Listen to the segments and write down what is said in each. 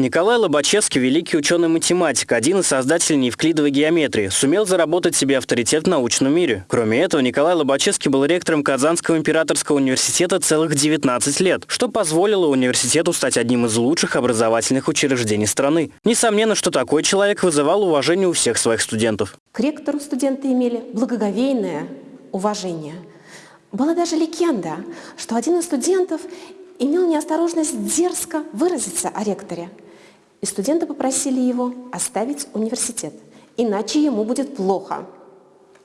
Николай Лобачевский – великий ученый-математик, один из создателей неевклидовой геометрии, сумел заработать себе авторитет в научном мире. Кроме этого, Николай Лобачевский был ректором Казанского императорского университета целых 19 лет, что позволило университету стать одним из лучших образовательных учреждений страны. Несомненно, что такой человек вызывал уважение у всех своих студентов. К ректору студенты имели благоговейное уважение. Была даже легенда, что один из студентов имел неосторожность дерзко выразиться о ректоре – и студенты попросили его оставить университет, иначе ему будет плохо.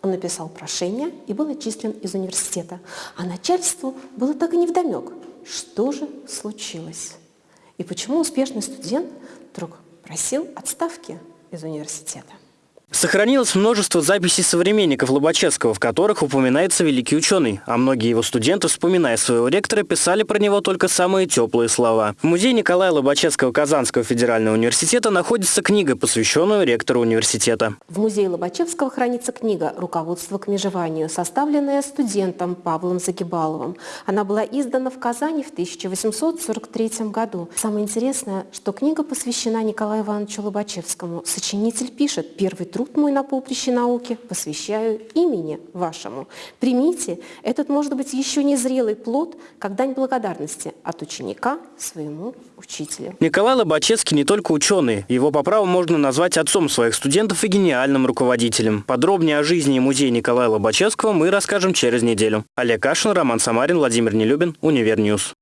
Он написал прошение и был отчислен из университета. А начальству было так и невдомек, что же случилось. И почему успешный студент вдруг просил отставки из университета. Сохранилось множество записей современников Лобачевского, в которых упоминается великий ученый, а многие его студенты, вспоминая своего ректора, писали про него только самые теплые слова. В музее Николая Лобачевского Казанского федерального университета находится книга, посвященная ректору университета. В музее Лобачевского хранится книга «Руководство к межеванию», составленная студентом Павлом Загибаловым. Она была издана в Казани в 1843 году. Самое интересное, что книга посвящена Николаю Ивановичу Лобачевскому. Сочинитель пишет, первый труд труд мой на поприще науки посвящаю имени вашему. Примите, этот может быть еще не зрелый плод, как дань благодарности от ученика своему учителю. Николай Лобачевский не только ученый. Его по праву можно назвать отцом своих студентов и гениальным руководителем. Подробнее о жизни и музее Николая Лобачевского мы расскажем через неделю. Олег Кашин, Роман Самарин, Владимир Нелюбин, Univer News.